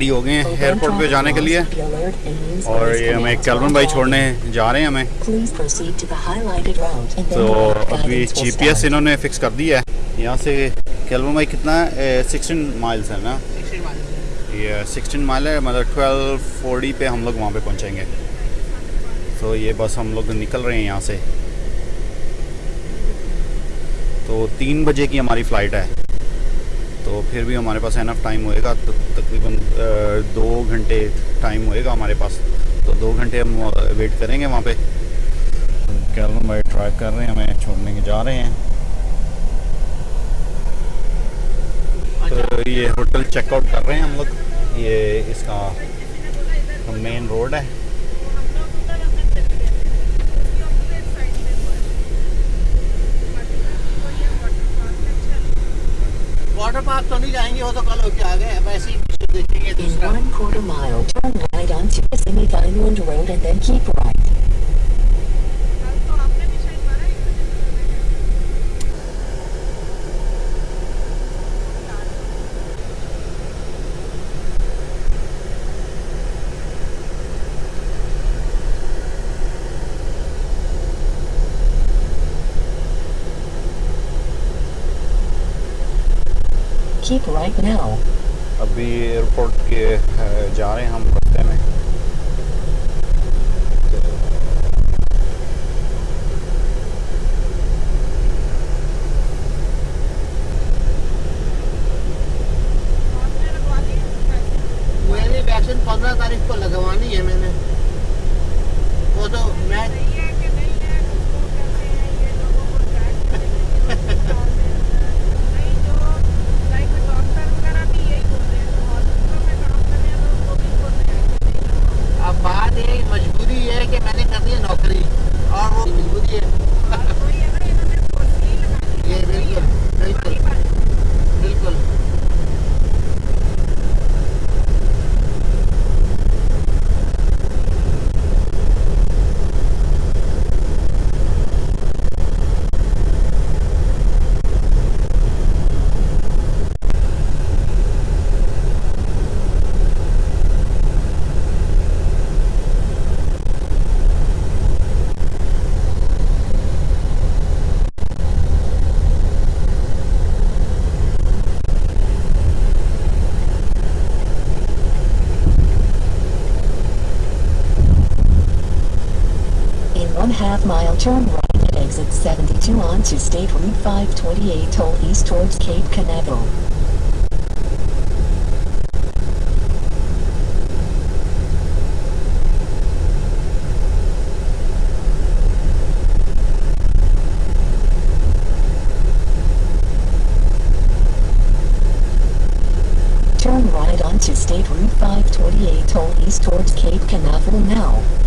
Ready हो गए हैं एयरपोर्ट पे जाने के लिए। और ये हमें कैलवन भाई छोड़ने जा रहे हैं हमें। तो अभी जीपीएस इन्होंने फिक्स कर दिया है। यहाँ से कैलवन भाई कितना है? सिक्सटीन माइल्स है ना? ये सिक्सटीन माइल है मतलब ट्वेल्व फोर्टी पे हम लोग वहाँ पे पहुँचेंगे। तो ये बस हम लोग निकल रहे हैं यहाँ से। तो तीन बजे की हमारी फ़्लाइट है। तो फिर भी हमारे पास एनफ टाइम होएगा तो तकरीबन दो घंटे टाइम होएगा हमारे पास। तो दो घंटे हम वेट करेंगे वहाँ पे। कैलम भाई ट्राई कर रहे हैं हमें छोड़ने के जा रहे हैं। तो ये होटल चेकआउट कर रहे हैं हम लोग। ये इसका मेन रोड है। वाटर पार्क तो नहीं जाएँगे वो तो कल होके आ गए वैसे ही देखेंगे दूसरा। Keep right. Now. अभी एयरपोर्ट के अ, जा रहे हैं हम रास्ते में State Route 528 toll east towards Cape Canaveral. Turn right onto State Route 528 toll east towards Cape Canaveral now.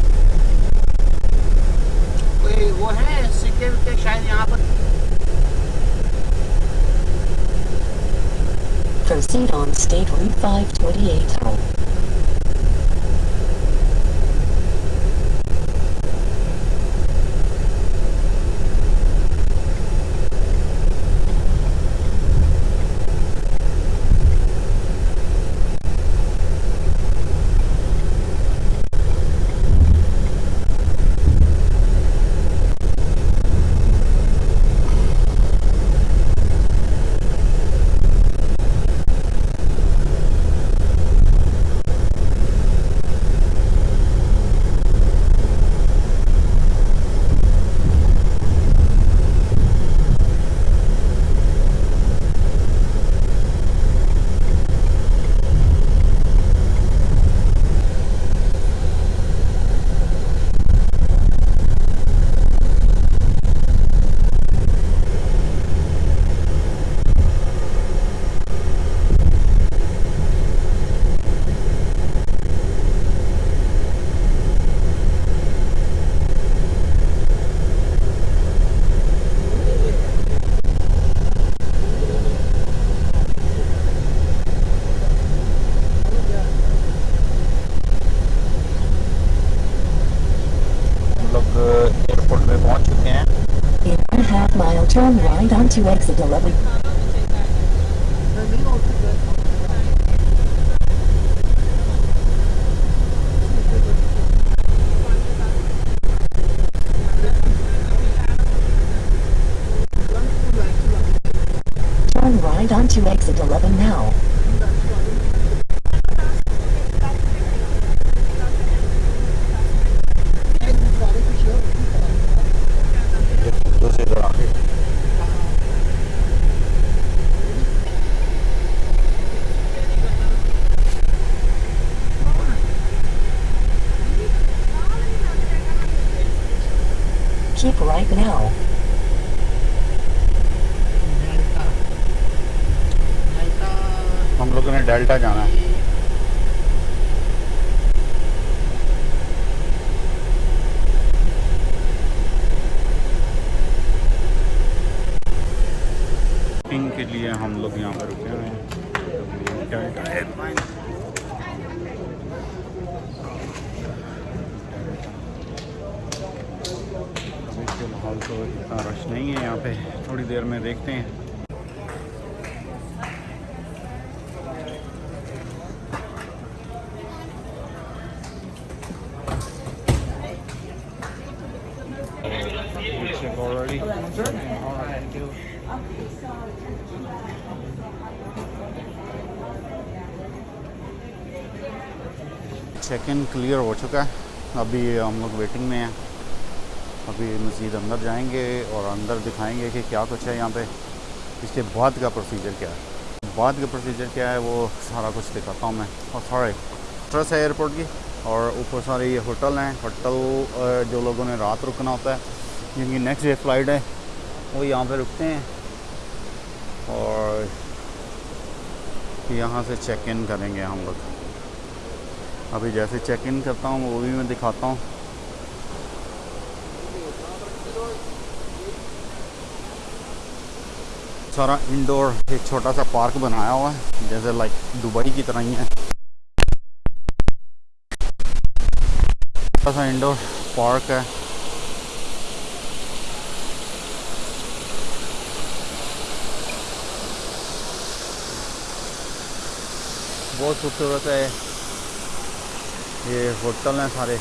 Proceed on State Route 528 two weeks of. लोग यहाँ पर रुके हुए हैं डेल्टा एयरलाइन अभी फ़िलहाल तो इतना रश नहीं है यहाँ पे थोड़ी देर में देखते हैं Check already. Check in clear हो चुका है। अभी हम लोग वेटिंग में हैं। अभी मज़ीद अंदर जाएँगे और अंदर दिखाएँगे कि क्या कुछ है यहाँ पे। इसके बाद का प्रोसीजर क्या है? बाद का प्रोसीजर क्या है, वो सारा कुछ दिखाता हूँ मैं। और सारे ट्रस है एयरपोर्ट की और ऊपर सारे ये होटल हैं। होटल जो लोगों ने रात रुकना होता है, जिनकी नेक्स्ट डे फ़्लाइट है, वो यहाँ पर रुकते हैं। और यहाँ से चेक इन करेंगे हम लोग। अभी जैसे चेक इन करता हूँ, वो भी मैं दिखाता हूँ। सारा इंडोर एक छोटा सा पार्क बनाया हुआ है, जैसे लाइक दुबई की तरह ही है। छोटा सा इंडोर पार्क है। बहुत खूबसूरत है। ये होटल हैं सारे।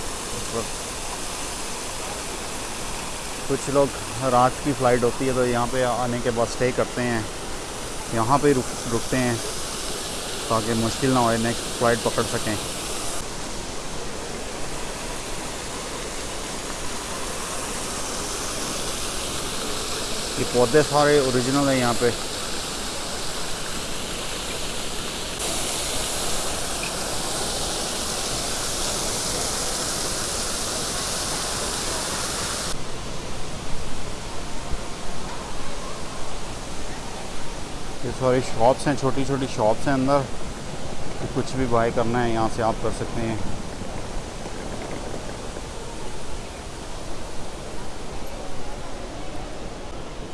कुछ लोग रात की फ़्लाइट होती है तो यहाँ पे आने के बाद स्टे करते हैं। यहाँ पे रुक, रुकते हैं ताकि मुश्किल ना हो नेक्स्ट फ़्लाइट पकड़ सकें। ये पौधे सारे ओरिजिनल हैं यहाँ पे। सारी शॉप्स हैं छोटी छोटी शॉप्स हैं अंदर। तो कुछ भी बाय करना है, यहाँ से आप कर सकते हैं।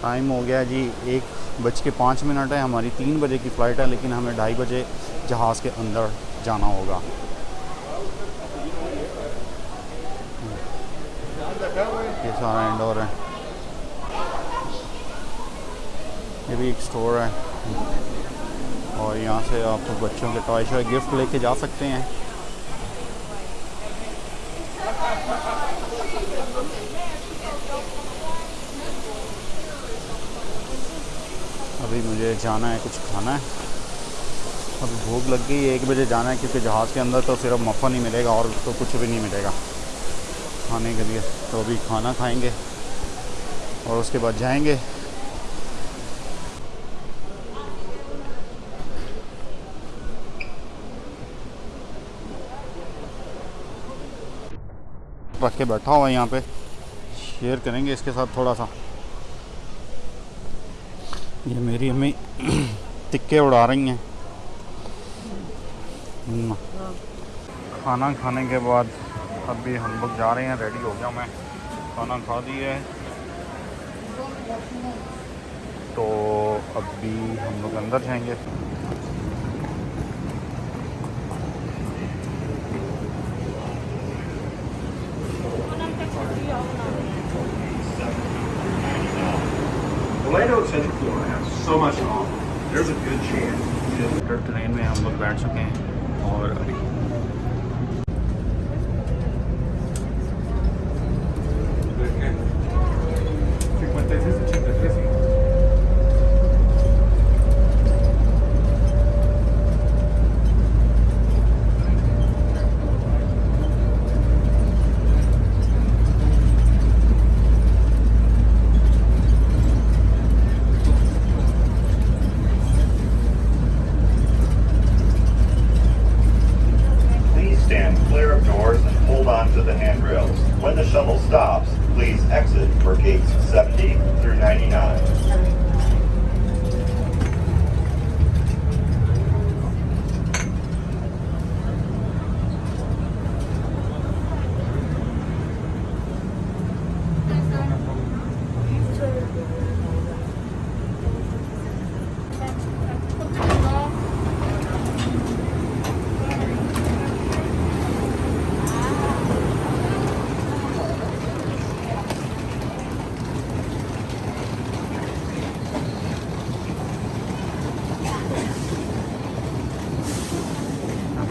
टाइम हो गया जी, एक बज के पाँच मिनट है। हमारी तीन बजे की फ़्लाइट है, लेकिन हमें ढाई बजे जहाज़ के अंदर जाना होगा। ये सारा इंडोर है। ये भी एक स्टोर है। और यहाँ से आप तो बच्चों के टॉय शॉय गिफ्ट लेके जा सकते हैं। अभी मुझे जाना है, कुछ खाना है। अभी भूख लग गई एक बजे जाना है, क्योंकि जहाज़ के अंदर तो सिर्फ़ मफ़ा नहीं मिलेगा और तो कुछ भी नहीं मिलेगा। खाने के लिए तो अभी खाना खाएँगे और उसके बाद जाएँगे। रख के बैठा हुआ है यहाँ पे। शेयर करेंगे इसके साथ थोड़ा सा ये मेरी अम्मी टिक्के उड़ा रही हैं। हम्म। खाना खाने के बाद अभी हम लोग जा रहे हैं रेडी हो गया मैं। खाना खा दिया है। तो अभी हम लोग अंदर जाएँगे।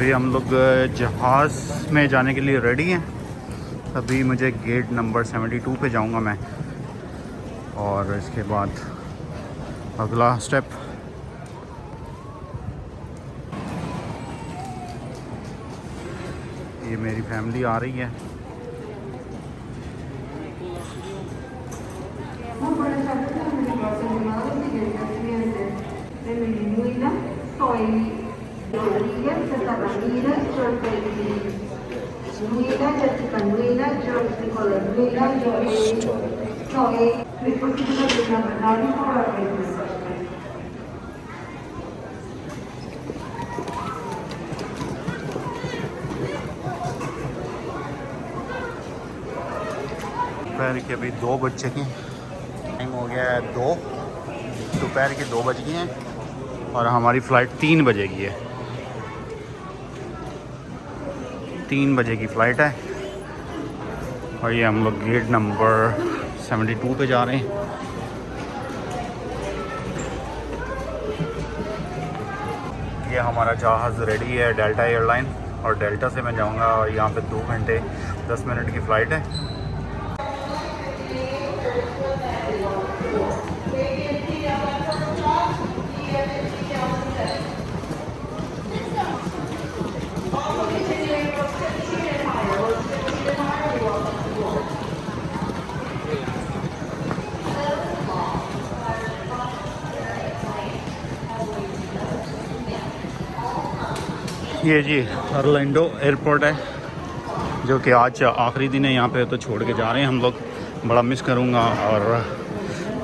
अभी हम लोग जहाज़ में जाने के लिए रेडी हैं। अभी मुझे गेट नंबर 72 पे जाऊँगा मैं। और इसके बाद अगला स्टेप ये मेरी फैमिली आ रही है। तो Rodríguez, César Ramírez, George Bailey. Jessica Nuila, George Nicolás Nuila, Joey, soy dispositiva de la verdad por la दोपहर के अभी दो बज चुके हैं टाइम हो गया है दो दोपहर के दो बज गए हैं और हमारी फ़्लाइट तीन बजे की है तीन बजे की फ़्लाइट है। और ये हम लोग गेट नंबर 72 पे जा रहे हैं। ये हमारा जहाज़ रेडी है डेल्टा एयरलाइन और डेल्टा से मैं जाऊँगा, और यहाँ पे दो घंटे, दस मिनट की फ़्लाइट है। ये जी अरलैंडो एयरपोर्ट है जो कि आज आखिरी दिन है यहाँ पे तो छोड़ के जा रहे हैं हम लोग। बड़ा मिस करूँगा और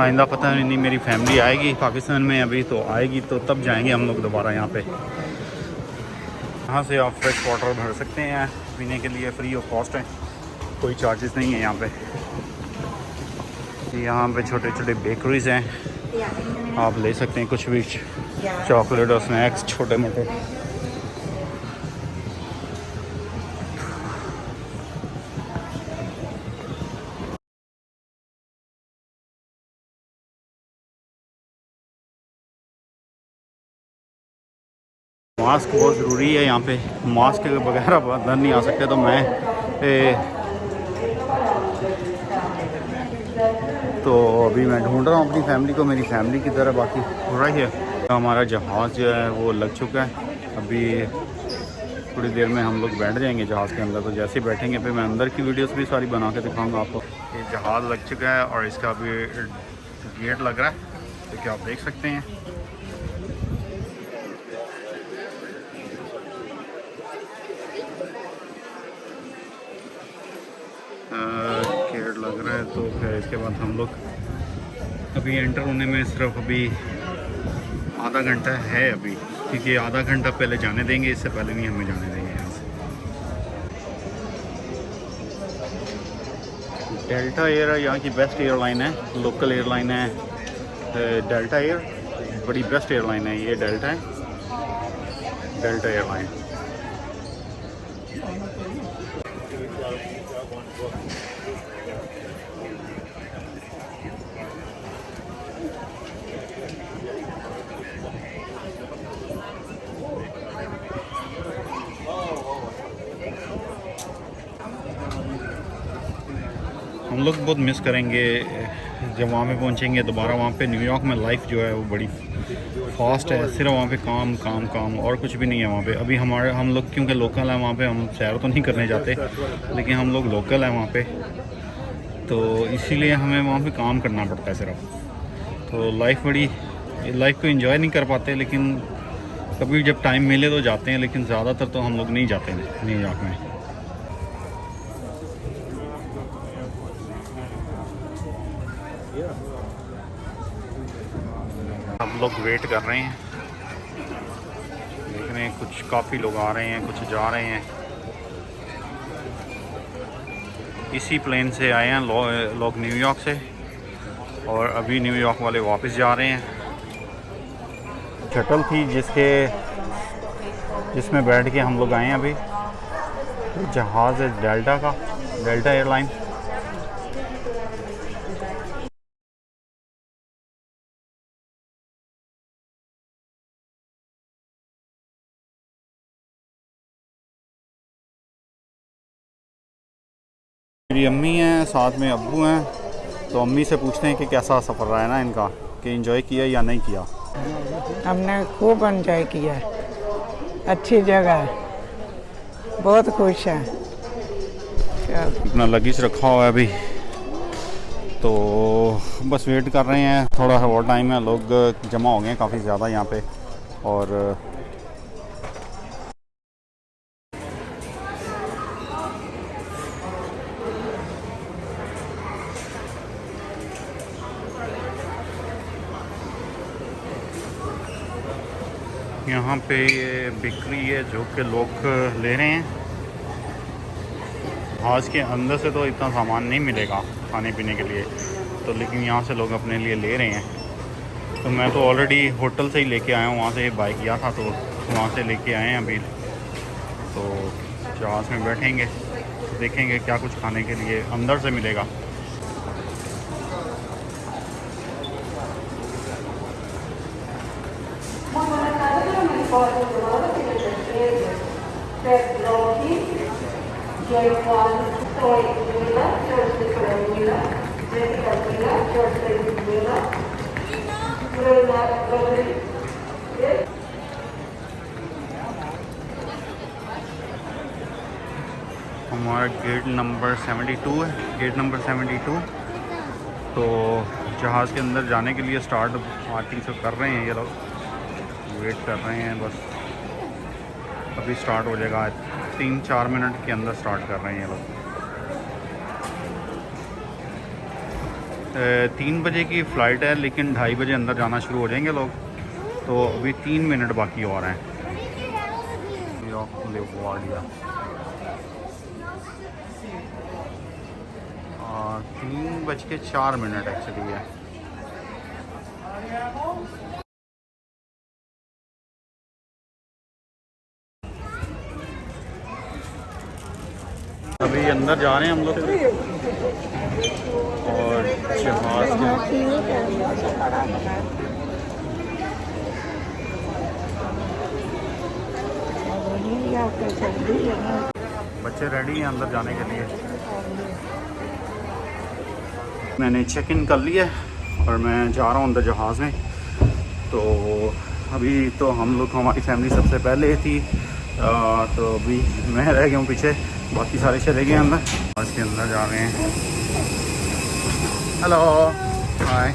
आइंदा पता नहीं मेरी फैमिली आएगी पाकिस्तान में अभी तो आएगी तो तब जाएँगे हम लोग दोबारा यहाँ पे। यहाँ से आप फ्रेश वाटर भर सकते हैं पीने के लिए फ्री ऑफ़ कॉस्ट है कोई चार्जेस नहीं है यहाँ पे। यहाँ पे छोटे छोटे बेकरीज हैं आप ले सकते हैं कुछ भी चॉकलेट और स्नैक्स छोटे मोटे मास्क बहुत ज़रूरी है यहाँ पे मास्क के बगैर आप अंदर नहीं आ सकते तो मैं ए, तो अभी मैं ढूंढ रहा हूँ अपनी फैमिली को मेरी फैमिली की तरह बाकी हो रही है। तो हमारा जहाज़ जो है वो लग चुका है। अभी थोड़ी देर में हम लोग बैठ जाएँगे जहाज़ के अंदर तो जैसे ही बैठेंगे फिर मैं अंदर की वीडियोस भी सारी बना के दिखाऊँगा आपको। ये जहाज़ लग चुका है और इसका अभी गेट लग रहा है तो क्या आप देख सकते हैं। केयर लग रहा है तो फिर इसके बाद हम लोग अभी एंटर होने में सिर्फ़ अभी आधा घंटा है अभी, क्योंकि आधा घंटा पहले जाने देंगे, इससे पहले नहीं हमें जाने देंगे यहाँ से। डेल्टा एयर यहाँ की बेस्ट एयरलाइन है लोकल एयरलाइन है डेल्टा एयर बड़ी बेस्ट एयरलाइन है, ये डेल्टा है। डेल्टा एयरलाइन हम लोग बहुत मिस करेंगे, जब वहाँ पे पहुँचेंगे, दोबारा वहाँ पे न्यूयॉर्क में लाइफ जो है वो बड़ी फास्ट है, सिर्फ़ वहाँ पे काम काम काम, और कुछ भी नहीं है वहाँ पे। अभी हमारे, हम लोग, क्योंकि लोकल है वहाँ पे, हम सैर तो नहीं करने जाते, लेकिन हम लोग लोकल हैं वहाँ पे। तो इसीलिए हमें वहाँ पे काम करना पड़ता है सिर्फ़। तो लाइफ बड़ी लाइफ को एंजॉय नहीं कर पाते, लेकिन कभी जब टाइम मिले तो जाते हैं, लेकिन ज़्यादातर तो हम लोग नहीं जाते न्यूयॉर्क में हम लोग वेट कर रहे हैं। देख रहे हैं कुछ काफ़ी लोग आ रहे हैं कुछ जा रहे हैं। इसी प्लेन से आए हैं लो, लोग न्यूयॉर्क से। और अभी न्यूयॉर्क वाले वापस जा रहे हैं। शटल थी जिसके जिसमें बैठ के हम लोग आए हैं अभी। जहाज़ है डेल्टा का डेल्टा एयरलाइन मेरी अम्मी हैं साथ में अबू हैं तो अम्मी से पूछते हैं कि कैसा सफ़र रहा है ना इनका कि एंजॉय किया या नहीं किया? हमने खूब एंजॉय किया अच्छी जगह है। बहुत खुश हैं। अपना लगेज रखा हुआ है अभी। तो बस वेट कर रहे हैं थोड़ा सा और टाइम है लोग जमा हो गए हैं काफ़ी ज़्यादा यहाँ पे। और यहाँ पे ये बिक्री है जो कि लोग ले रहे हैं। हाज के अंदर से तो इतना सामान नहीं मिलेगा खाने पीने के लिए। तो लेकिन यहाँ से लोग अपने लिए ले रहे हैं। तो मैं तो ऑलरेडी होटल से ही लेके आया हूँ, वहाँ से बाइक किया था तो वहाँ से लेके आए हैं अभी। तो जहाज़ में बैठेंगे देखेंगे क्या कुछ खाने के लिए अंदर से मिलेगा। हमारा गेट नंबर 72 है गेट नंबर 72 तो जहाज़ के अंदर जाने के लिए स्टार्ट आर्टिंग से कर रहे हैं ये लोग। वेट कर रहे हैं, बस अभी स्टार्ट हो जाएगा। आज तीन चार मिनट के अंदर स्टार्ट कर रहे हैं लोग। तीन बजे की फ़्लाइट है, लेकिन ढाई बजे अंदर जाना शुरू हो जाएँगे लोग। तो अभी तीन मिनट बाकी और हैं। तीन बज के चार मिनट एक्चुअली है अभी अंदर जा रहे हैं हम लोग। और जहाज़ बच्चे रेडी हैं अंदर जाने के लिए। मैंने चेक इन कर लिया और मैं जा रहा हूँ अंदर जहाज़ में। तो अभी तो हम लोग हमारी फैमिली सबसे पहले थी। आ, तो अभी मैं रह गया हूँ पीछे। बाकी सारे चले गए अंदर। आज के अंदर जा रहे हैं। हेलो हाय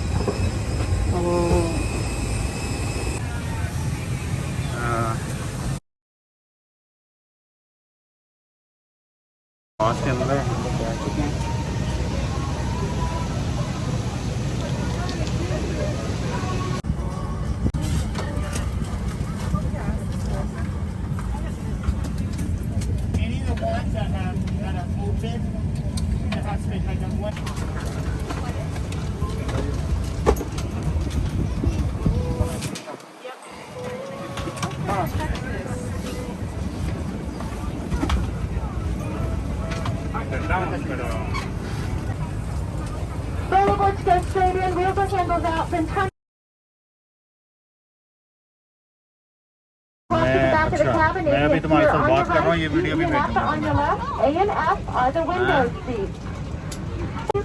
मैं If अभी it's तुम्हारे here साथ on बात your कर रहा हूँ, right, ये वीडियो भी seat मैं left on your left, A and F are the window seats.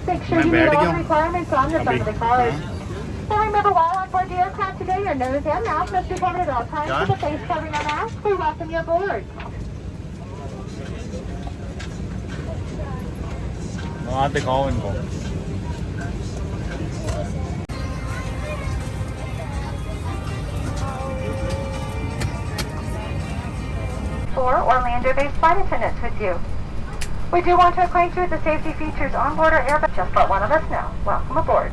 Make sure मैं you meet बैठ all गया the हूँ। requirements on the front of अभी। the cars. So remember, while on board the aircraft today, your nose and mouth must be covered at all times क्या? with a face covering or mask. We welcome you aboard. वहाँ दिखाओ इनको Four Orlando-based flight attendants with you. We do want to acquaint you with the safety features on board our Airbus. Just let one of us know. Welcome aboard.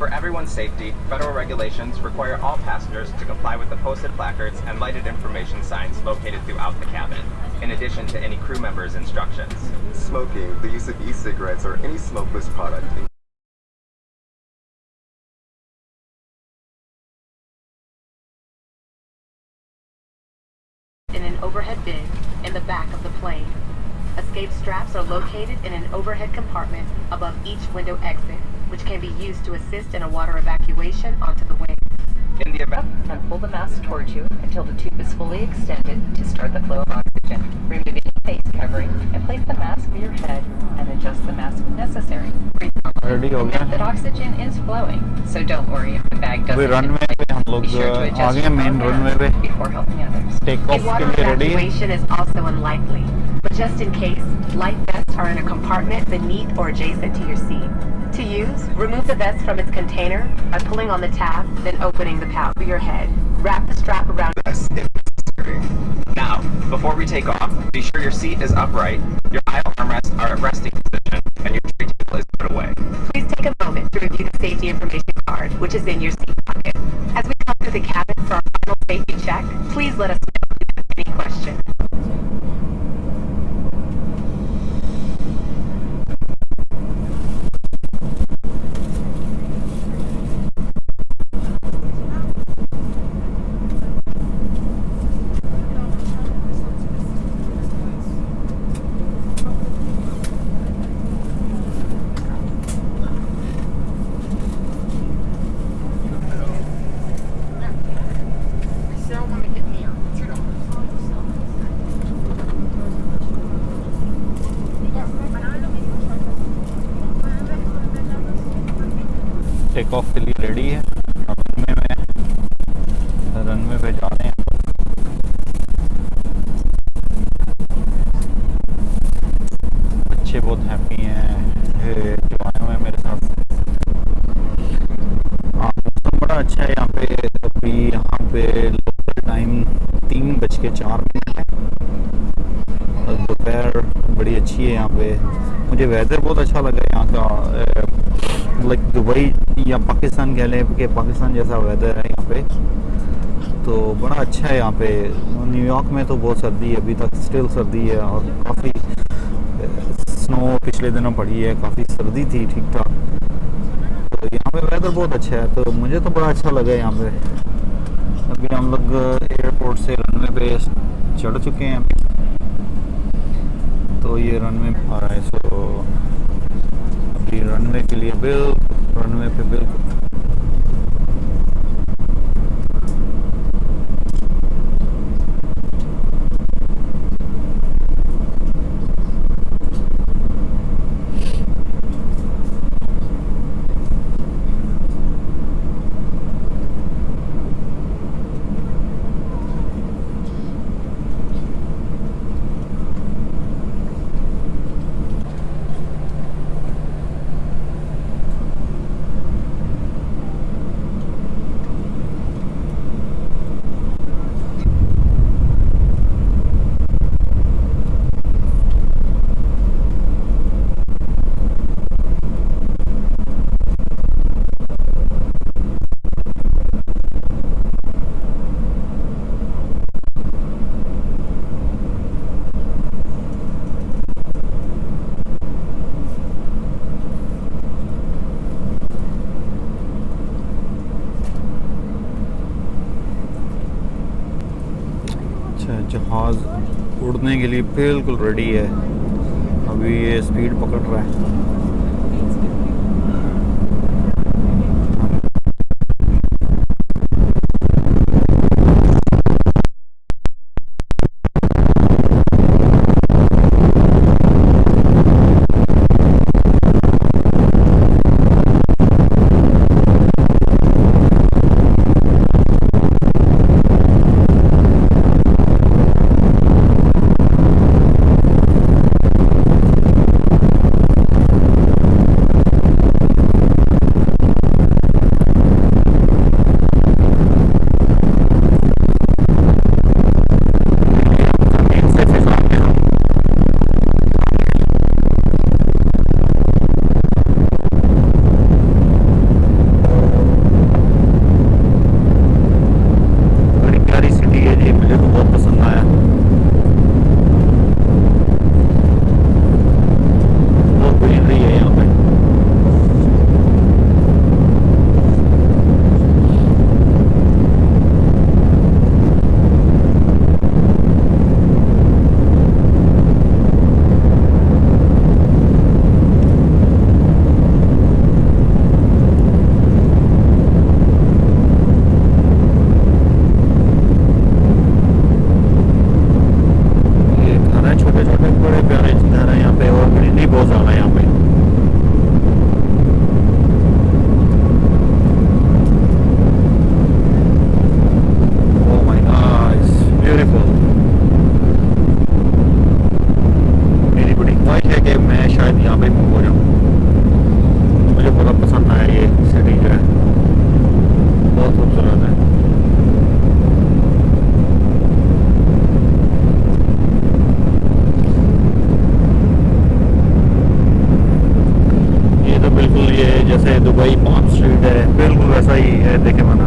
For everyone's safety, federal regulations require all passengers to comply with the posted placards and lighted information signs located throughout the cabin, in addition to any crew members' instructions. Smoking, the use of e-cigarettes or any smokeless product in an overhead bin in the back of the plane. Escape straps are located in an overhead compartment above each window exit, which can be used to assist in a water evacuation onto the wing. In the event And pull the mask towards you until the tube is fully extended to start the flow of oxygen. Remove any face covering and place the mask near your head and adjust the mask if necessary. Breathe ready हो Note गया that oxygen is flowing, so don't worry if the bag अभी doesn't runway inflate. पे हम लोग Be sure to uh adjust गए your main own runway mask पे before helping others. Take A off के water लिए ready है evacuation is also unlikely, but just in case, life vests are in a compartment beneath or adjacent to your seat. To use, remove the vest from its container by pulling on the tab, then opening the pouch for your head. Wrap the strap around vest if necessary. Now, before we take off, be sure your seat is upright, your aisle armrests are at resting position, and your tray table is put away. Please take a moment to review the safety information card, which is in your seat pocket. As we come through the cabin for our final safety check, please let us know take off के लिए ready है। Runway में runway पे जा रहे हैं। बच्चे बहुत हैप्पी हैं। जो आए हुए हैं मेरे साथ। हाँ मौसम बड़ा अच्छा है यहाँ पे। अभी यहाँ पे लोकल टाइम तीन बज के चार मिनट है। दोपहर बड़ी अच्छी है यहाँ पे। मुझे वेदर बहुत अच्छा लगा लाइक दुबई या पाकिस्तान कह लें कि पाकिस्तान जैसा वेदर है यहाँ पे तो बड़ा अच्छा है यहाँ पे। न्यूयॉर्क में तो बहुत सर्दी है, अभी तक स्टिल सर्दी है और काफ़ी स्नो पिछले दिनों पड़ी है, काफ़ी सर्दी थी, ठीक ठाक तो यहाँ पे वेदर बहुत अच्छा है तो मुझे तो बड़ा अच्छा लगा यहाँ पे। अभी हम लोग एयरपोर्ट से रनवे पे चढ़ चुके हैं तो ये रनवे आ रहा है सो रनवे के लिए बिल्कुल रनवे पे बिल्कुल अच्छा जहाज़ उड़ने के लिए बिल्कुल रेडी है। अभी ये स्पीड पकड़ रहा है। जैसे दुबई पाम स्ट्रीट है बिल्कुल वैसा ही है देखे मना।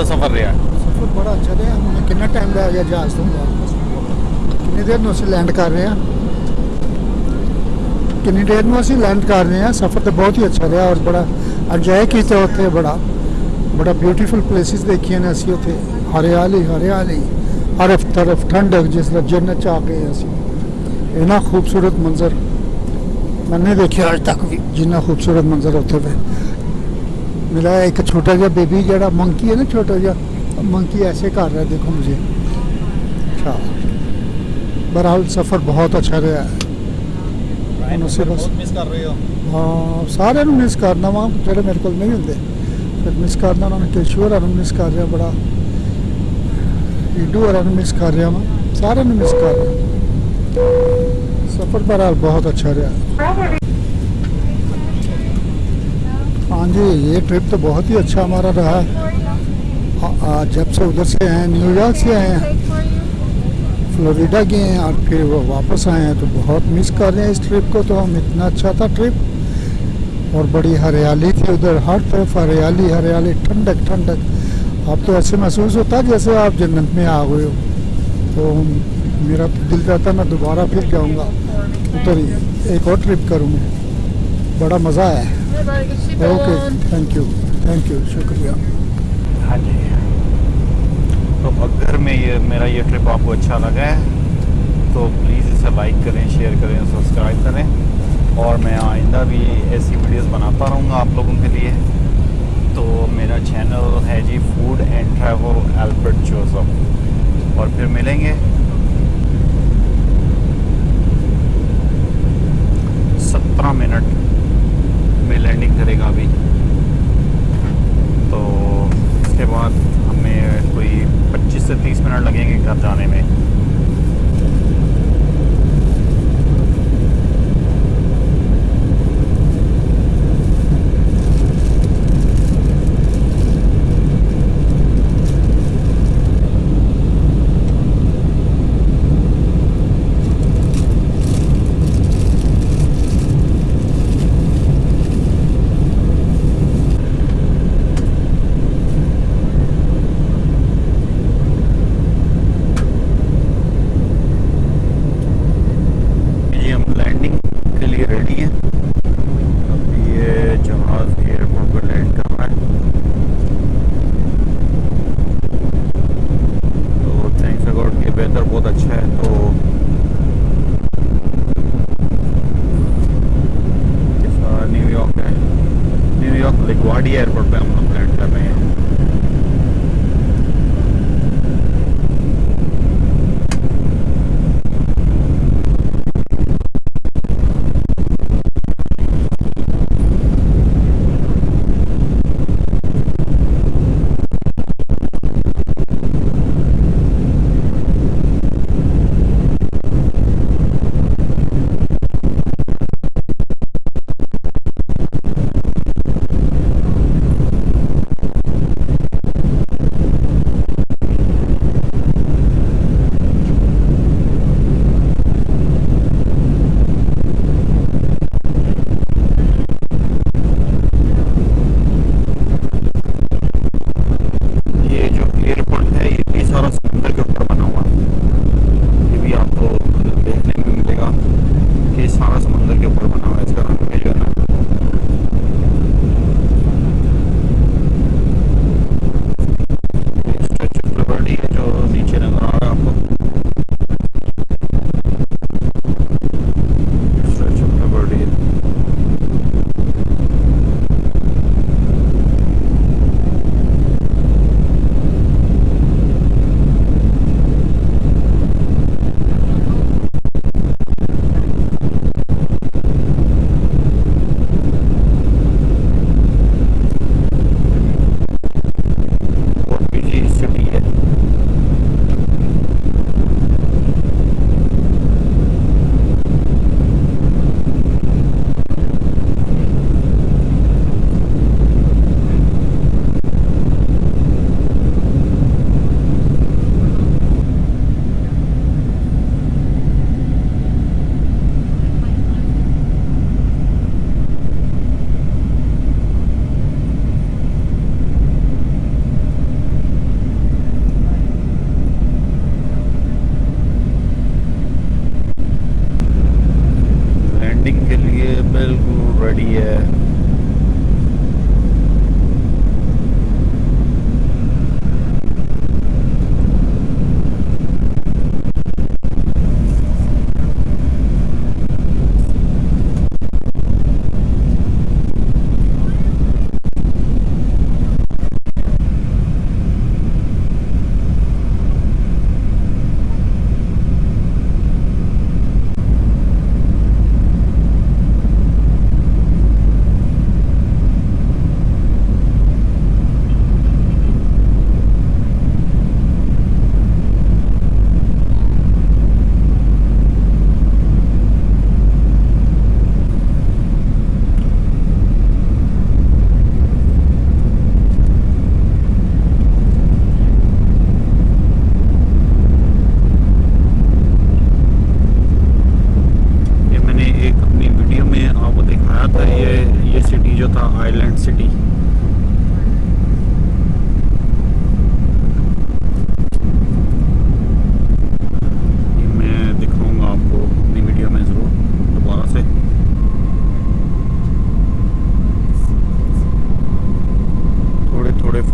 कैसा सफ़र रहा ਸਫ਼ਰ ਬੜਾ ਅੱਛਾ ਰਿਹਾ ਹੁਣ ਕਿੰਨਾ ਟਾਈਮ ਲੱਗ ਗਿਆ ਜਹਾਜ਼ ਤੋਂ ਵਾਪਸ ਕਿੰਨੀ ਦੇਰ ਨੂੰ ਅਸੀਂ ਲੈਂਡ ਕਰ ਰਹੇ ਹਾਂ ਕਿੰਨੀ ਦੇਰ ਨੂੰ ਅਸੀਂ ਲੈਂਡ ਕਰ ਰਹੇ ਹਾਂ ਸਫ਼ਰ ਤਾਂ ਬਹੁਤ ਹੀ ਅੱਛਾ ਰਿਹਾ ਔਰ ਬੜਾ ਇੰਜੋਏ ਕੀਤਾ ਉੱਥੇ ਬੜਾ ਬੜਾ ਬਿਊਟੀਫੁਲ ਪਲੇਸਿਸ ਦੇਖੀਆਂ ਨੇ ਅਸੀਂ ਉੱਥੇ ਹਰਿਆਲੀ ਹਰਿਆਲੀ ਹਰ ਤਰਫ ਠੰਡਕ ਜਿਸ ਤਰ੍ਹਾਂ ਜੰਨਤ ਚ ਆ ਗਏ ਅਸੀਂ ਇੰਨਾ ਖੂਬਸੂਰਤ ਮੰਜ਼ਰ ਮੈਂ ਨਹੀਂ ਦੇਖਿਆ ਅੱਜ ਤੱਕ ਵੀ ਜਿੰਨਾ ਖੂਬਸੂਰਤ ਮੰਜ਼ਰ ਉੱਥੇ ਵੇ मिला एक छोटा सा बेबी जरा मंकी है ना छोटा सा मंकी ऐसे कर रहा है देखो मुझे अच्छा बहरहाल सफ़र बहुत अच्छा रहा है ਹੁਣ ਉਸੇ ਬਸ मिस कर रहे हो ਹਾਂ ਸਾਰਿਆਂ ਨੂੰ ਮਿਸ ਕਰਨਾ ਵਾ ਜਿਹੜੇ ਮੇਰੇ ਕੋਲ ਨਹੀਂ ਹੁੰਦੇ ਫਿਰ ਮਿਸ ਕਰਨਾ ਉਹਨਾਂ ਨੂੰ ਕੇਸ਼ੂ ਹੋਰਾਂ ਨੂੰ ਮਿਸ ਕਰ ਰਿਹਾ ਬੜਾ ਈਡੂ ਹੋਰਾਂ ਨੂੰ ਮਿਸ ਕਰ ਰਿਹਾ ਵਾ ਸਾਰਿਆਂ ਨੂੰ ਮਿਸ ਕਰ ਰਿਹਾ ਸਫ਼ਰ ਬਹਰਹਾਲ ਬਹੁਤ अच्छा रहा हाँ जी, ये ट्रिप तो बहुत ही अच्छा हमारा रहा। आ- आ- जब से उधर से आए हैं न्यूयॉर्क से आए हैं फ्लोरिडा गए हैं और फिर वो वापस आए हैं तो बहुत मिस कर रहे हैं इस ट्रिप को। तो हम इतना अच्छा था ट्रिप और बड़ी हरियाली थी उधर, हर तरफ़ हरियाली हरियाली, ठंडक ठंडक। अब तो ऐसे महसूस होता जैसे आप जन्नत में आ गए हो। तो मेरा तो दिल करता मैं दोबारा फिर जाऊँगा। उधर ही एक और ट्रिप करूँगा। बड़ा मज़ा आया। Okay thank you thank you शुक्रिया हाँ जी। तो अगर मैं ये मेरा ये ट्रिप आपको अच्छा लगा है तो प्लीज़ इसे लाइक करें शेयर करें सब्सक्राइब करें और मैं आइंदा भी ऐसी वीडियोस बनाता रहूँगा आप लोगों के लिए। तो मेरा चैनल है जी food and travel Albert Joseph और फिर मिलेंगे। सत्रह मिनट में लैंडिंग करेगा अभी तो उसके बाद हमें कोई 25 से 30 मिनट लगेंगे घर जाने में। pretty uh,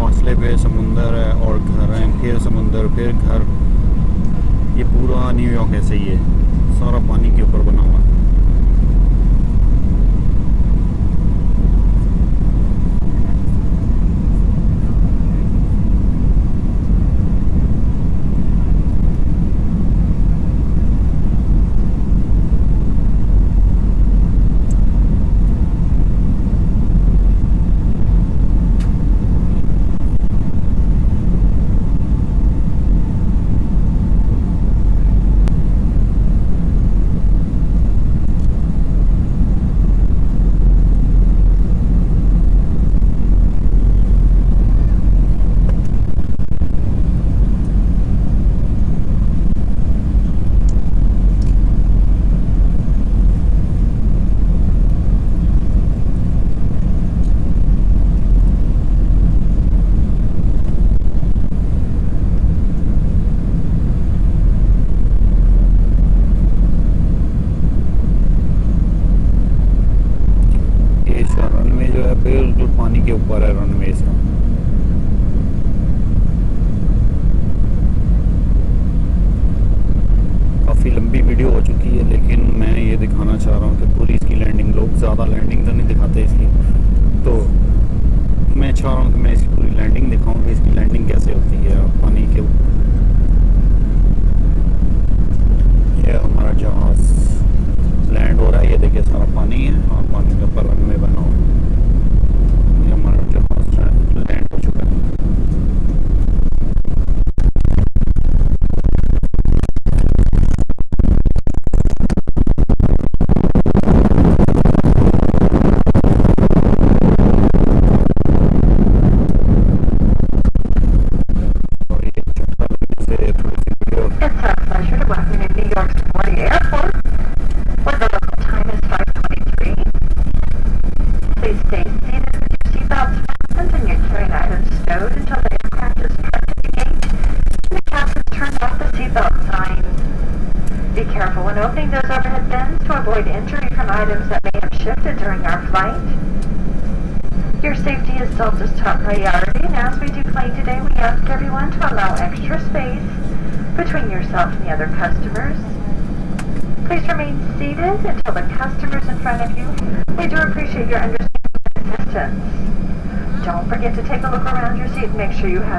फासले पे समुंदर है और घर हैं, फिर समुंदर, फिर घर। ये पूरा न्यूयॉर्क ऐसे ही है। सारा पानी के ऊपर बना हुआ है।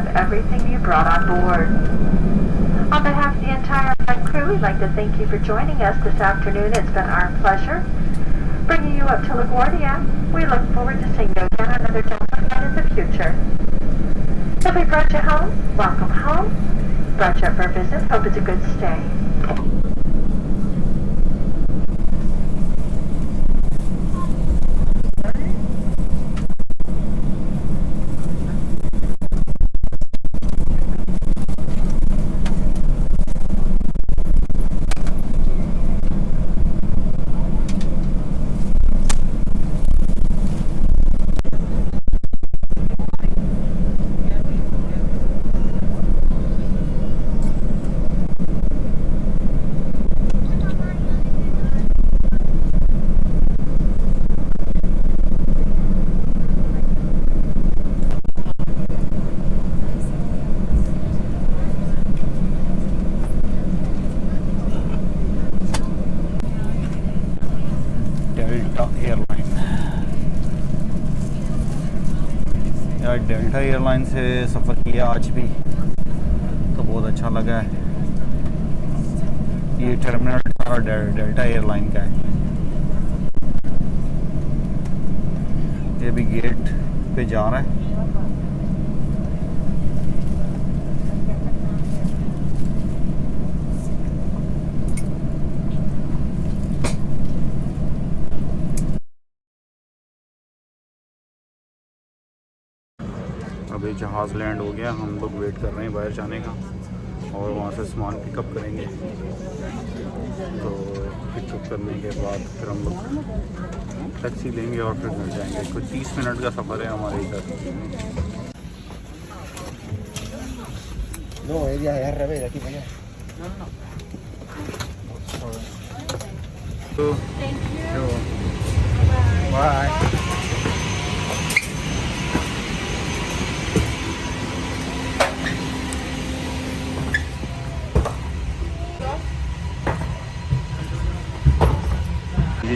Everything you brought on board. On behalf of the entire crew, we'd like to thank you for joining us this afternoon. It's been our pleasure bringing you up to LaGuardia. We look forward to seeing you again another flight in the future. If we brought you home, welcome home. Brought you up for a visit, hope it's a good stay. अभी जहाज़ land हो गया हम लोग wait कर रहे हैं बाहर जाने का और वहाँ से सामान पिकअप करेंगे। तो पिकअप करने के बाद फिर हम लोग टैक्सी लेंगे और फिर घर जाएँगे। कुछ तीस मिनट का सफ़र है हमारे इधर। No, ella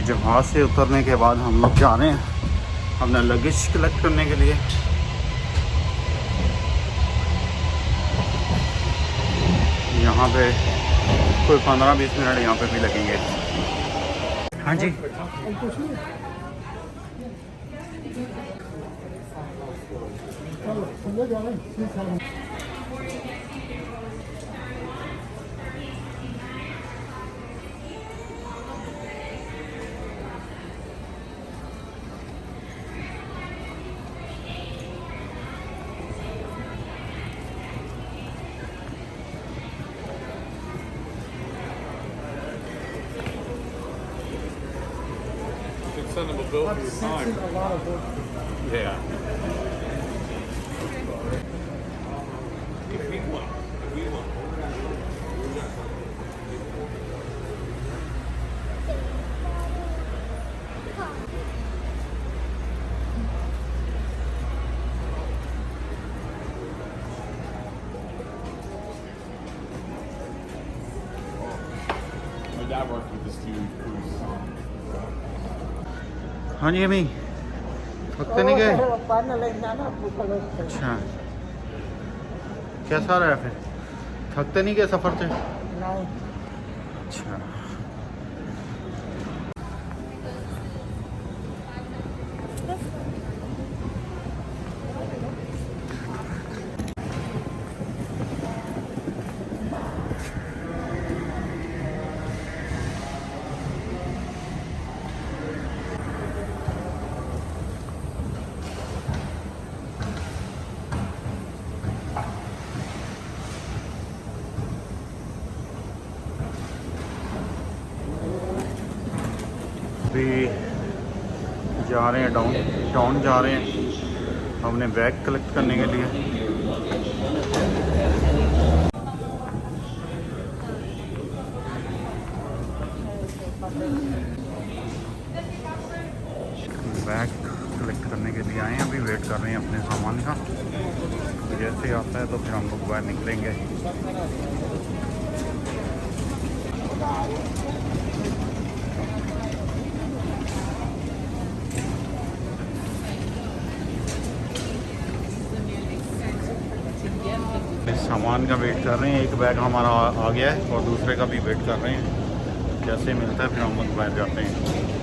जहाज़ से उतरने के बाद हम लोग जा रहे हैं अपना लगेज कलेक्ट करने के लिए। यहाँ पे कोई पंद्रह बीस मिनट यहाँ पे भी लगेंगे। हाँ जी। Send them a bill for your time. Yeah. हाँ जी अम्मी थकते नहीं गए? लग। अच्छा। कैसा रहा फिर? थकते नहीं गए सफ़र से नहीं अच्छा अभी जा रहे हैं डाउन टाउन जा रहे हैं हमने बैग कलेक्ट करने के लिए। बैग कलेक्ट करने के लिए आए हैं, अभी वेट कर रहे हैं अपने सामान का। जैसे ही आता है तो फिर हम लोग बाहर निकलेंगे इस सामान का वेट कर रहे हैं। एक बैग हमारा आ, गया है और दूसरे का भी वेट कर रहे हैं। कैसे मिलता है फिर हम बाहर जाते हैं।